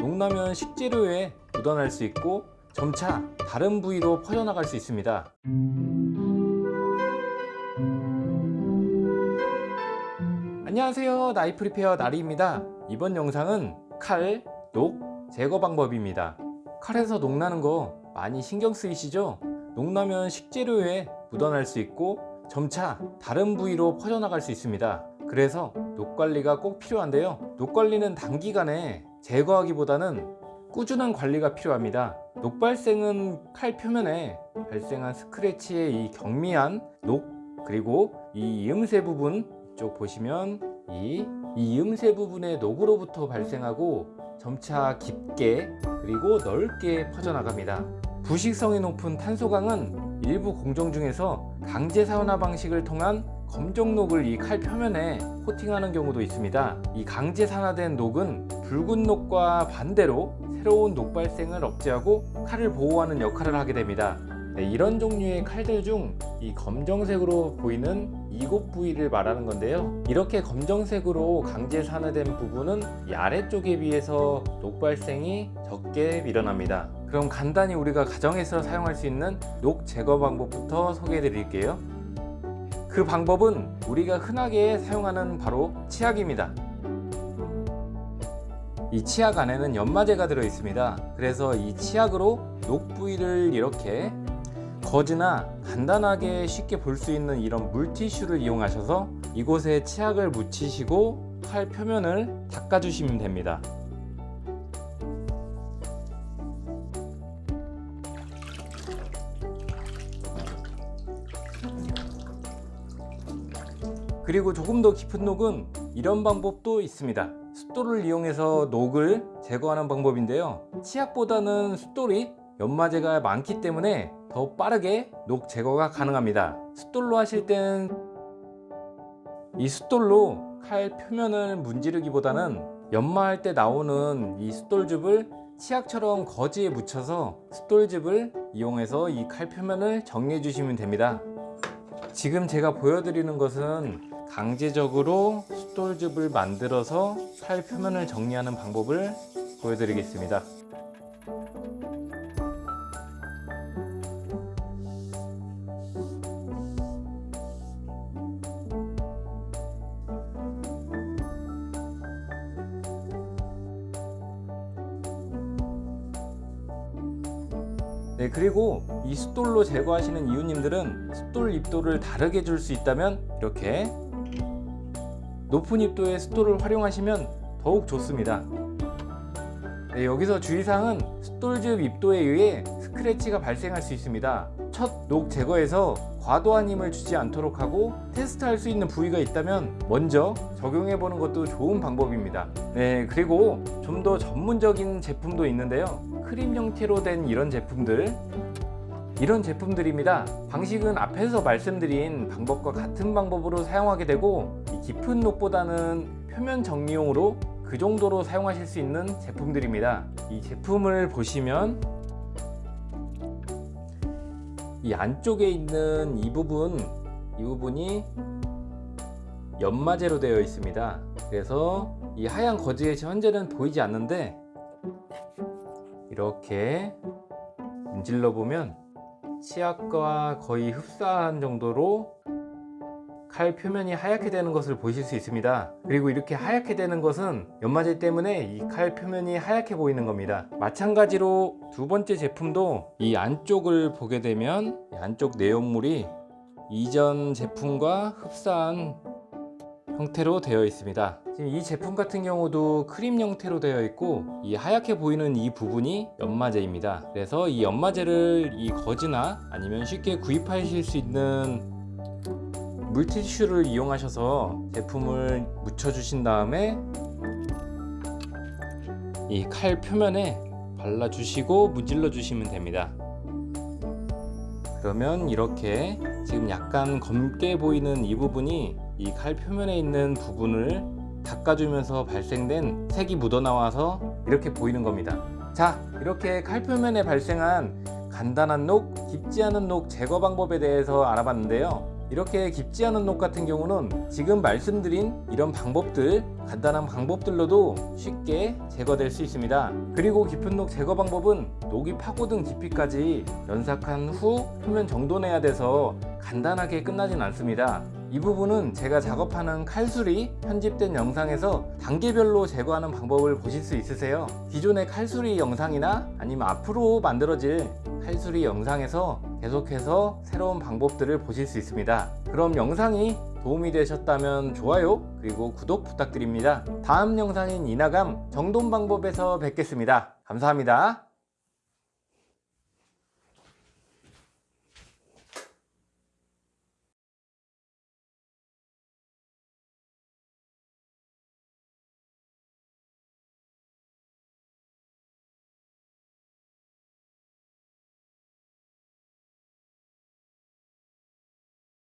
녹나면 식재료에 묻어날 수 있고 점차 다른 부위로 퍼져나갈 수 있습니다. 안녕하세요. 나이프 리페어 나리입니다. 이번 영상은 칼, 녹 제거 방법입니다. 칼에서 녹나는 거 많이 신경 쓰이시죠? 녹나면 식재료에 묻어날 수 있고 점차 다른 부위로 퍼져나갈 수 있습니다. 그래서 녹 관리가 꼭 필요한데요. 녹 관리는 단기간에 제거하기보다는 꾸준한 관리가 필요합니다. 녹 발생은 칼 표면에 발생한 스크래치의 이 경미한 녹 그리고 이 이음새 부분 쪽 보시면 이, 이 이음새 부분의 녹으로부터 발생하고 점차 깊게 그리고 넓게 퍼져나갑니다. 부식성이 높은 탄소강은 일부 공정 중에서 강제 사운화 방식을 통한 검정녹을 이 칼 표면에 코팅하는 경우도 있습니다. 이 강제 산화된 녹은 붉은 녹과 반대로 새로운 녹 발생을 억제하고 칼을 보호하는 역할을 하게 됩니다. 네, 이런 종류의 칼들 중 이 검정색으로 보이는 이곳 부위를 말하는 건데요. 이렇게 검정색으로 강제 산화된 부분은 이 아래쪽에 비해서 녹 발생이 적게 일어납니다. 그럼 간단히 우리가 가정에서 사용할 수 있는 녹 제거 방법부터 소개해 드릴게요. 그 방법은 우리가 흔하게 사용하는 바로 치약입니다 이 치약 안에는 연마제가 들어 있습니다. 그래서 이 치약으로 녹 부위를 이렇게 거즈나 간단하게 쉽게 볼 수 있는 이런 물티슈를 이용하셔서 이곳에 치약을 묻히시고 칼 표면을 닦아주시면 됩니다. 그리고 조금 더 깊은 녹은 이런 방법도 있습니다 숫돌을 이용해서 녹을 제거하는 방법인데요. 치약보다는 숫돌이 연마제가 많기 때문에 더 빠르게 녹 제거가 가능합니다. 숫돌로 하실 땐 이 숫돌로 칼 표면을 문지르기보다는 연마할 때 나오는 이 숫돌즙을 치약처럼 거즈에 묻혀서 숫돌즙을 이용해서 이 칼 표면을 정리해 주시면 됩니다. 지금 제가 보여드리는 것은 강제적으로 숫돌즙을 만들어서 칼 표면을 정리하는 방법을 보여드리겠습니다. 네 그리고 이 숫돌로 제거하시는 이웃님들은 숫돌 입도를 다르게 줄 수 있다면 이렇게 높은 입도의 숫돌을 활용하시면 더욱 좋습니다. 네, 여기서 주의사항은 숫돌 즙 입도에 의해 스크래치가 발생할 수 있습니다. 첫 녹 제거에서 과도한 힘을 주지 않도록 하고 테스트할 수 있는 부위가 있다면 먼저 적용해 보는 것도 좋은 방법입니다. 네 그리고 좀 더 전문적인 제품도 있는데요. 크림 형태로 된 이런 제품들. 이런 제품들입니다. 방식은 앞에서 말씀드린 방법과 같은 방법으로 사용하게 되고 깊은 녹보다는 표면 정리용으로 그 정도로 사용하실 수 있는 제품들입니다. 이 제품을 보시면 이 안쪽에 있는 이 부분 이 부분이 연마제로 되어 있습니다. 그래서 이 하얀 거즈에 현재는 보이지 않는데 이렇게 문질러 보면 치약과 거의 흡사한 정도로 칼 표면이 하얗게 되는 것을 보실 수 있습니다. 그리고 이렇게 하얗게 되는 것은 연마제 때문에 이 칼 표면이 하얗게 보이는 겁니다. 마찬가지로 두 번째 제품도 이 안쪽을 보게 되면 이 안쪽 내용물이 이전 제품과 흡사한 형태로 되어 있습니다. 지금 이 제품 같은 경우도 크림 형태로 되어 있고 이 하얗게 보이는 이 부분이 연마제입니다. 그래서 이 연마제를 이 거즈나 아니면 쉽게 구입하실 수 있는 물티슈를 이용하셔서 제품을 묻혀 주신 다음에 이 칼 표면에 발라 주시고 문질러 주시면 됩니다. 그러면 이렇게 지금 약간 검게 보이는 이 부분이 이 칼 표면에 있는 부분을 닦아주면서 발생된 색이 묻어나와서 이렇게 보이는 겁니다. 자 이렇게 칼 표면에 발생한 간단한 녹, 깊지 않은 녹 제거 방법에 대해서 알아봤는데요 이렇게 깊지 않은 녹 같은 경우는 지금 말씀드린 이런 방법들 간단한 방법들로도 쉽게 제거될 수 있습니다. 그리고 깊은 녹 제거 방법은 녹이 파고든 깊이까지 연삭한 후 표면 정돈해야 돼서 간단하게 끝나진 않습니다. 이 부분은 제가 작업하는 칼수리 편집된 영상에서 단계별로 제거하는 방법을 보실 수 있으세요. 기존의 칼수리 영상이나 아니면 앞으로 만들어질 칼수리 영상에서 계속해서 새로운 방법들을 보실 수 있습니다. 그럼 영상이 도움이 되셨다면 좋아요 그리고 구독 부탁드립니다. 다음 영상인 이나감 정돈 방법에서 뵙겠습니다. 감사합니다